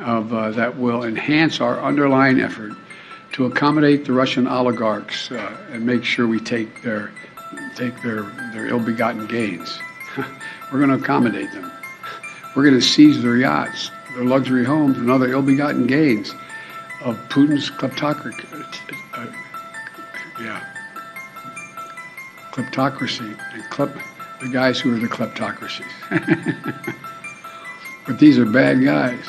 of, uh, that will enhance our underlying effort to accommodate the Russian oligarchs uh, and make sure we take their, take their, their ill-begotten gains. We're going to accommodate them. We're going to seize their yachts, their luxury homes, and other ill-begotten gains of Putin's kleptocracy. Uh, uh yeah, kleptocracy and klep, the guys who are the kleptocracies. but these are bad guys.